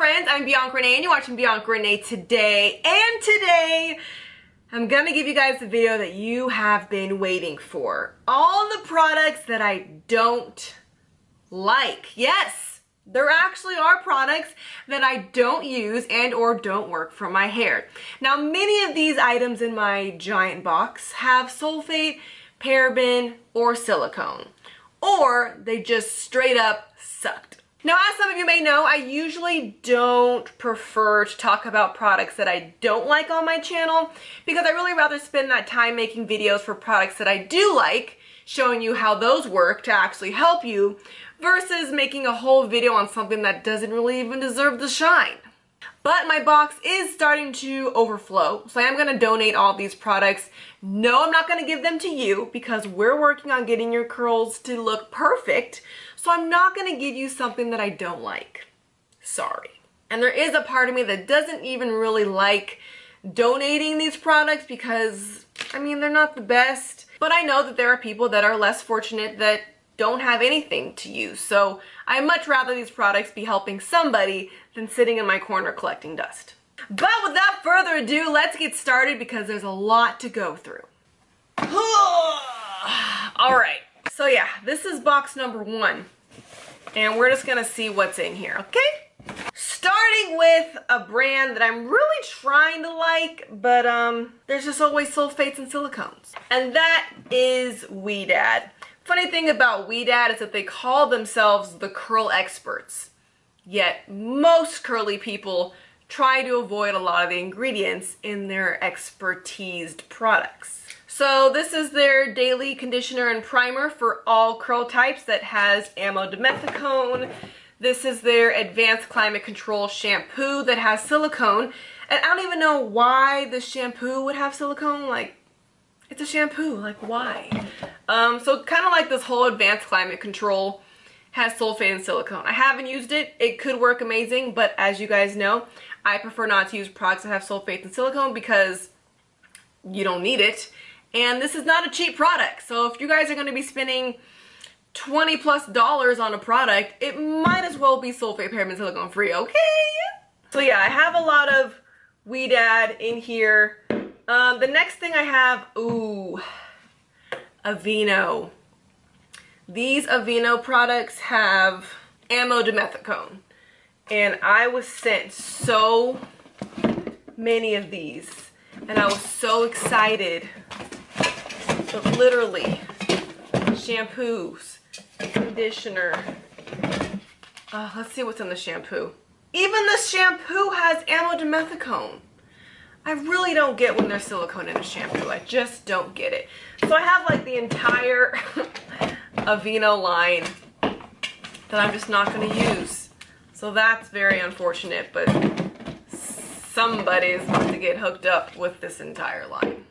friends, I'm Bianca Renee and you're watching Bianca Renee today. And today, I'm gonna give you guys the video that you have been waiting for. All the products that I don't like. Yes, there actually are products that I don't use and or don't work for my hair. Now, many of these items in my giant box have sulfate, paraben, or silicone. Or they just straight up sucked. Now, as some of you may know, I usually don't prefer to talk about products that I don't like on my channel because I really rather spend that time making videos for products that I do like, showing you how those work to actually help you, versus making a whole video on something that doesn't really even deserve the shine. But my box is starting to overflow, so I am going to donate all these products. No, I'm not going to give them to you because we're working on getting your curls to look perfect. So I'm not gonna give you something that I don't like. Sorry. And there is a part of me that doesn't even really like donating these products because, I mean, they're not the best. But I know that there are people that are less fortunate that don't have anything to use. So I much rather these products be helping somebody than sitting in my corner collecting dust. But without further ado, let's get started because there's a lot to go through. All right, so yeah, this is box number one. And we're just gonna see what's in here, okay? Starting with a brand that I'm really trying to like, but um, there's just always sulfates and silicones. And that is Ouidad. Funny thing about Ouidad is that they call themselves the curl experts. Yet most curly people try to avoid a lot of the ingredients in their expertised products. So this is their daily conditioner and primer for all curl types that has amodimethicone. This is their advanced climate control shampoo that has silicone. And I don't even know why the shampoo would have silicone. Like, it's a shampoo. Like, why? Um, so kind of like this whole advanced climate control has sulfate and silicone. I haven't used it. It could work amazing, but as you guys know, I prefer not to use products that have sulfate and silicone because you don't need it and this is not a cheap product. So if you guys are going to be spending 20 plus dollars on a product, it might as well be sulfate paraben silicone free, okay? So yeah, I have a lot of Ouidad in here. Um, the next thing I have, ooh, Aveeno. These Aveeno products have amodimethicone. And I was sent so many of these. And I was so excited but literally, shampoos, conditioner. Uh, let's see what's in the shampoo. Even the shampoo has amodimethicone. I really don't get when there's silicone in a shampoo. I just don't get it. So I have like the entire Aveeno line that I'm just not going to use. So that's very unfortunate, but somebody's about to get hooked up with this entire line.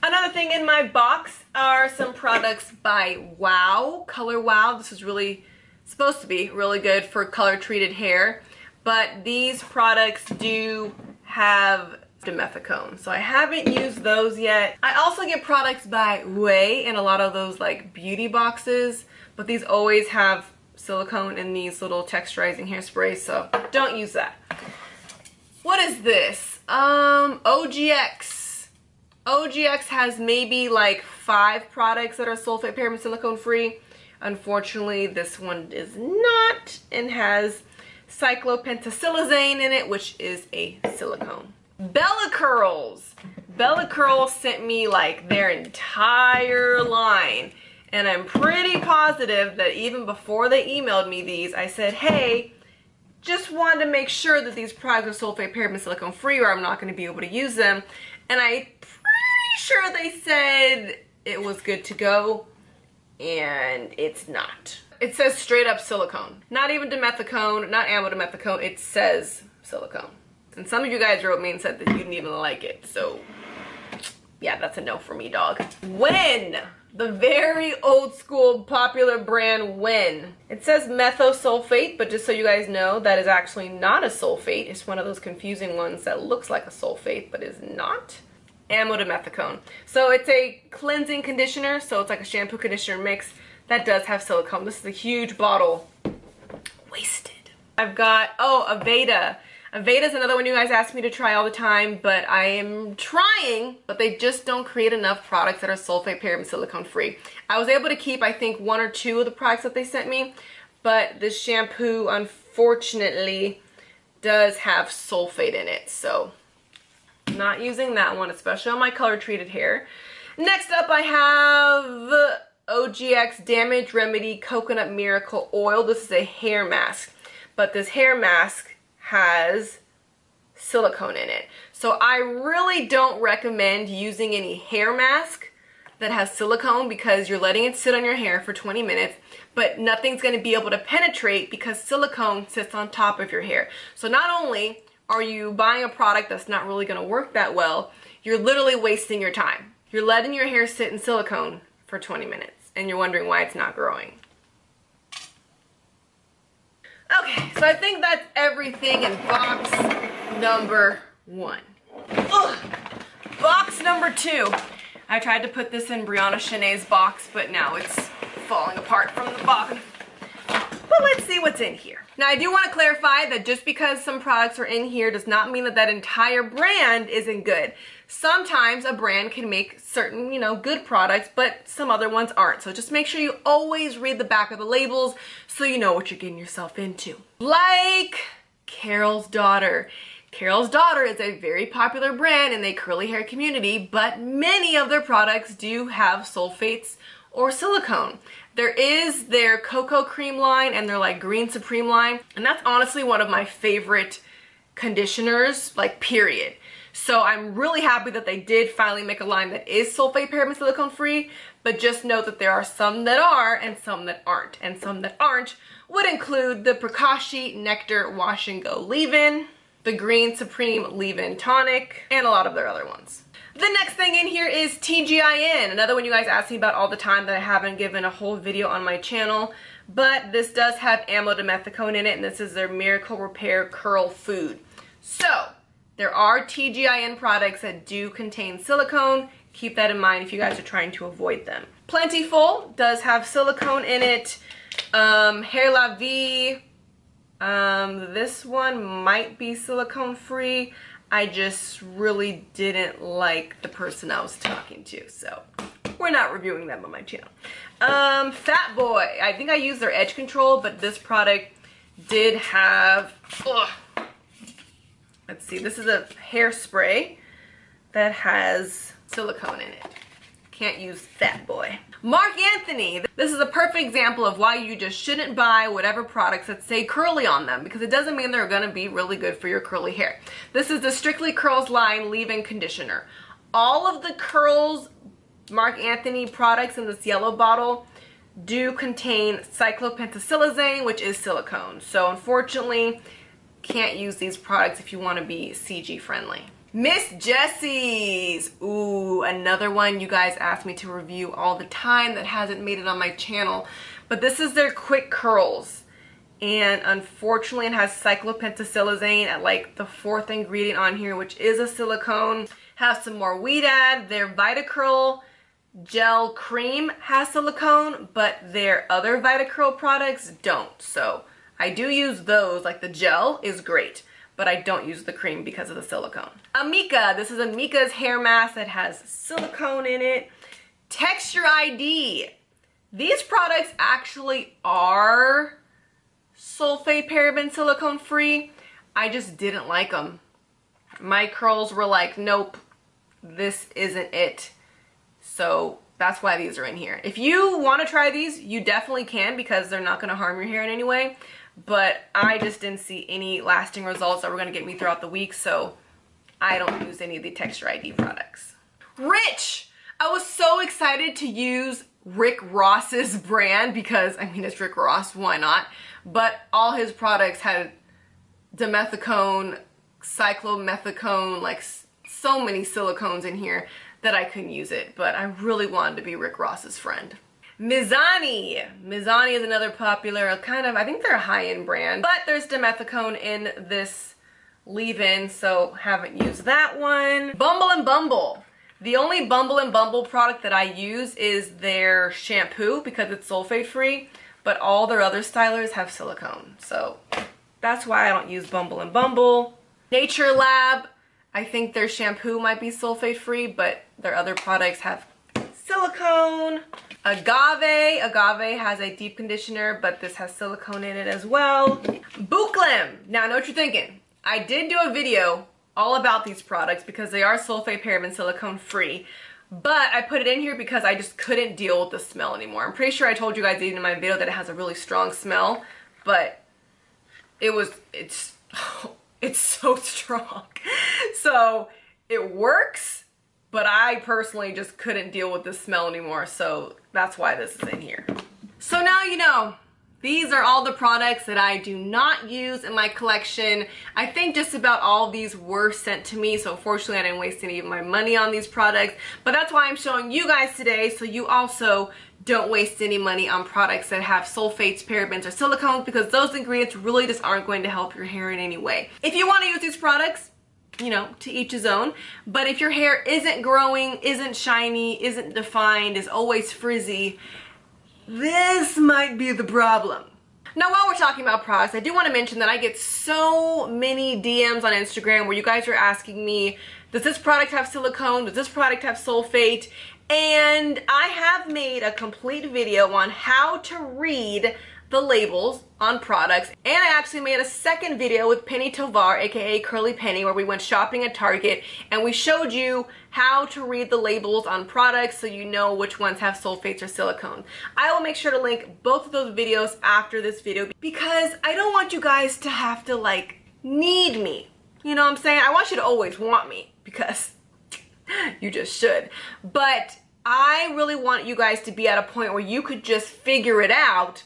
Another thing in my box are some products by Wow, Color Wow. This is really supposed to be really good for color treated hair, but these products do have dimethicone. So I haven't used those yet. I also get products by Ouai in a lot of those like beauty boxes, but these always have silicone in these little texturizing hairsprays, so don't use that. What is this? Um, OGX OGX has maybe like five products that are sulfate paraben silicone free. Unfortunately, this one is not and has cyclopentasiloxane in it, which is a silicone. Bella Curls. Bella Curls sent me like their entire line. And I'm pretty positive that even before they emailed me these, I said, hey, just wanted to make sure that these products are sulfate paraben silicone free or I'm not going to be able to use them. And I'm pretty sure they said it was good to go and it's not. It says straight up silicone. Not even dimethicone, not amodimethicone, it says silicone. And some of you guys wrote me and said that you didn't even like it, so yeah, that's a no for me, dog. Wen? The very old school popular brand Wen. It says methosulfate, but just so you guys know, that is actually not a sulfate. It's one of those confusing ones that looks like a sulfate, but is not amodimethicone. So it's a cleansing conditioner, so it's like a shampoo conditioner mix that does have silicone. This is a huge bottle. Wasted. I've got, oh, Aveda. Aveda is another one you guys ask me to try all the time, but I am trying, but they just don't create enough products that are sulfate, paraben, silicone free. I was able to keep, I think, one or two of the products that they sent me, but this shampoo, unfortunately, does have sulfate in it, so not using that one, especially on my color treated hair. Next up, I have OGX Damage Remedy Coconut Miracle Oil. This is a hair mask, but this hair mask has silicone in it. So I really don't recommend using any hair mask that has silicone because you're letting it sit on your hair for 20 minutes, but nothing's gonna be able to penetrate because silicone sits on top of your hair. So not only are you buying a product that's not really gonna work that well, you're literally wasting your time. You're letting your hair sit in silicone for 20 minutes and you're wondering why it's not growing. Okay, so I think that's everything in box number one. Ugh. Box number two. I tried to put this in Brianna Shanae's box, but now it's falling apart from the bottom. But let's see what's in here. Now I do want to clarify that just because some products are in here does not mean that that entire brand isn't good. Sometimes a brand can make certain, you know, good products, but some other ones aren't. So just make sure you always read the back of the labels so you know what you're getting yourself into. Like Carol's Daughter. Carol's Daughter is a very popular brand in the curly hair community, but many of their products do have sulfates or silicone. There is their cocoa cream line and their like green supreme line, and that's honestly one of my favorite conditioners, like period. So I'm really happy that they did finally make a line that is sulfate paraben silicone free, but just note that there are some that are and some that aren't. And some that aren't would include the Pracaxi Nectar Wash and Go Leave-In, the Green Supreme Leave-In Tonic, and a lot of their other ones. The next thing in here is TGIN, another one you guys ask me about all the time that I haven't given a whole video on my channel. But this does have amodimethicone in it, and this is their Miracle Repair Curl Food. So, there are TGIN products that do contain silicone. Keep that in mind if you guys are trying to avoid them. Plentiful does have silicone in it. Um, Hair La Vie, um, this one might be silicone free. I just really didn't like the person I was talking to, so we're not reviewing them on my channel. Um, Fat Boy, I think I used their edge control, but this product did have, ugh, Let's see, this is a hairspray that has silicone in it. Can't use Fat Boy. Marc Anthony. This is a perfect example of why you just shouldn't buy whatever products that say curly on them because it doesn't mean they're gonna be really good for your curly hair. This is the Strictly Curls line leave-in conditioner. All of the Curls Marc Anthony products in this yellow bottle do contain cyclopentasiloxane, which is silicone. So unfortunately, can't use these products if you want to be CG friendly. Miss Jessie's. Ooh, another one you guys ask me to review all the time that hasn't made it on my channel. But this is their quick curls. And unfortunately it has cyclopentasiloxane at like the fourth ingredient on here, which is a silicone. Have some more Ouidad. Their Vitacurl gel cream has silicone, but their other Vitacurl products don't. So I do use those, like the gel is great, but I don't use the cream because of the silicone. Amika, this is Amika's hair mask that has silicone in it. Texture ID. These products actually are sulfate paraben silicone free. I just didn't like them. My curls were like, nope, this isn't it. So that's why these are in here. If you want to try these, you definitely can because they're not going to harm your hair in any way but I just didn't see any lasting results that were going to get me throughout the week, so I don't use any of the Texture ID products. Rich! I was so excited to use Rick Ross's brand because, I mean, it's Rick Ross, why not? But all his products had dimethicone, cyclomethicone, like so many silicones in here that I couldn't use it, but I really wanted to be Rick Ross's friend. Mizani. Mizani is another popular kind of, I think they're a high-end brand, but there's dimethicone in this leave-in, so haven't used that one. Bumble and Bumble. The only Bumble and Bumble product that I use is their shampoo because it's sulfate free, but all their other stylers have silicone, so That's why I don't use Bumble and Bumble. Nature Lab, I think their shampoo might be sulfate free, but their other products have silicone. Agave, Agave has a deep conditioner, but this has silicone in it as well. Bouclème, now I know what you're thinking. I did do a video all about these products because they are sulfate paraben silicone free, but I put it in here because I just couldn't deal with the smell anymore. I'm pretty sure I told you guys even in my video that it has a really strong smell, but it was, it's, it's so strong. So it works, but I personally just couldn't deal with the smell anymore. So that's why this is in here. So now you know, these are all the products that I do not use in my collection. I think just about all these were sent to me, so fortunately I didn't waste any of my money on these products. But that's why I'm showing you guys today, so you also don't waste any money on products that have sulfates, parabens, or silicones because those ingredients really just aren't going to help your hair in any way. If you want to use these products, you know, to each his own. But if your hair isn't growing, isn't shiny, isn't defined, is always frizzy, this might be the problem. Now while we're talking about products, I do want to mention that I get so many DMs on Instagram where you guys are asking me, does this product have silicone? Does this product have sulfate? And I have made a complete video on how to read the labels on products and I actually made a second video with Penny Tovar aka Curly Penny where we went shopping at Target and we showed you how to read the labels on products so you know which ones have sulfates or silicone. I will make sure to link both of those videos after this video because I don't want you guys to have to like need me. You know what I'm saying? I want you to always want me because you just should. But I really want you guys to be at a point where you could just figure it out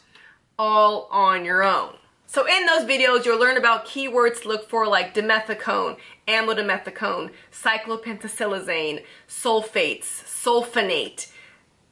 all on your own. So in those videos, you'll learn about keywords to look for like dimethicone, amodimethicone, cyclopentasiloxane, sulfates, sulfonate.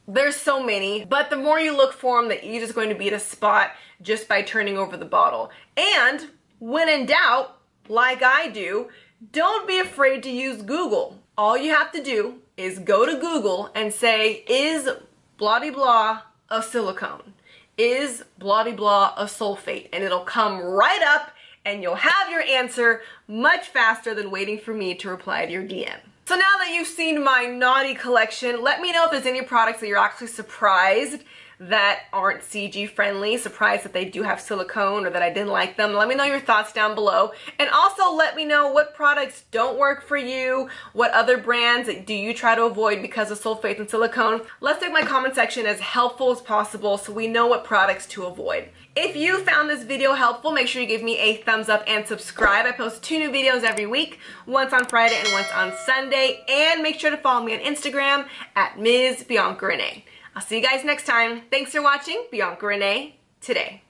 There's so many, but the more you look for them, the easier it's going to be to spot just by turning over the bottle. And when in doubt, like I do, don't be afraid to use Google. All you have to do is go to Google and say, is blah blah a silicone? Is blah blah a sulfate and it'll come right up and you'll have your answer much faster than waiting for me to reply to your DM. So now that you've seen my naughty collection, let me know if there's any products that you're actually surprised that aren't CG friendly, surprised that they do have silicone or that I didn't like them. Let me know your thoughts down below. And also let me know what products don't work for you, what other brands do you try to avoid because of sulfate and silicone. Let's make my comment section as helpful as possible so we know what products to avoid. If you found this video helpful, make sure you give me a thumbs up and subscribe. I post two new videos every week, once on Friday and once on Sunday. And make sure to follow me on Instagram at Ms. Bianca Renee. I'll see you guys next time. Thanks for watching Bianca Renee today.